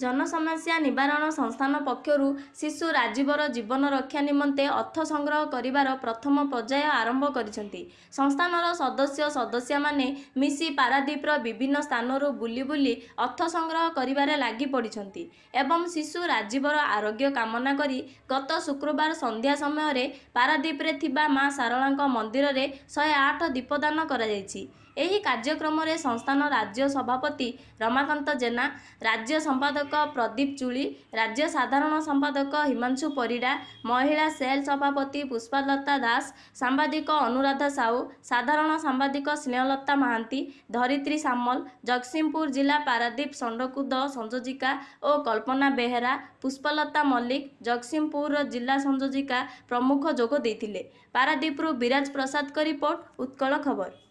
ଜନସମସ୍ୟା ନିବାରଣ ସଂସ୍ଥାନ ପକ୍ଷରୁ ଶିଶୁ ରାଜୀବର ଜୀବନ ରକ୍ଷା ନିମନ୍ତେ ଅର୍ଥ ସଂଗ୍ରହ କରିବାର ପ୍ରଥମ ପର୍ଯ୍ୟାୟ ଆରମ୍ଭ କରିଛନ୍ତି। ସଂସ୍ଥାନର ସଦସ୍ୟ ସଦସ୍ୟାମାନେ ମିଶି ପାରାଦୀପର ବିଭିନ୍ନ ସ୍ଥାନରୁ ବୁଲି ବୁଲି ଅର୍ଥ ସଂଗ୍ରହ କରିବାରେ ଲାଗି ପଡ଼ିଛନ୍ତି ଏବଂ ଶିଶୁ ରାଜୀବର ଆରୋଗ୍ୟ କାମନା କରି ଗତ ଶୁକ୍ରବାର ସନ୍ଧ୍ୟା ସମୟରେ ପାରାଦୀପରେ ଥିବା ମା ଶାରଳାଙ୍କ ମନ୍ଦିରରେ ଶହେ ଆଠ ଦୀପଦାନ କରାଯାଇଛି। ଏହି କାର୍ଯ୍ୟକ୍ରମରେ ସଂସ୍ଥାନ ରାଜ୍ୟ ସଭାପତି ରମାକାନ୍ତ ଜେନା ରାଜ୍ୟ ସମ୍ପାଦକ ପ୍ରଦୀପ ଚୁଳି ରାଜ୍ୟ ସାଧାରଣ ସମ୍ପାଦକ ହିମାଂଶୁ ପରିଡ଼ା ମହିଳା ସେଲ୍ ସଭାପତି ପୁଷ୍ପଲତା ଦାସ ସାମ୍ବାଦିକ ଅନୁରାଧା ସାହୁ ସାଧାରଣ ସମ୍ପାଦିକା ସ୍ନେହଲତା ମହାନ୍ତି ଧରିତ୍ରୀ ସାମଲ ଜଗତସିଂହପୁର ଜିଲ୍ଲା ପାରାଦୀପ ଷଣ୍ଢକୁଦ ସଂଯୋଜିକା ଓ କଳ୍ପନା ବେହେରା ପୁଷ୍ପଲତା ମଲ୍ଲିକ ଜଗତସିଂହପୁର ଜିଲ୍ଲା ସଂଯୋଜିକା ପ୍ରମୁଖ ଯୋଗ ଦେଇଥିଲେ। ପାରାଦୀପରୁ ବିରାଜ ପ୍ରସାଦଙ୍କ ରିପୋର୍ଟ ଉତ୍କଳ ଖବର।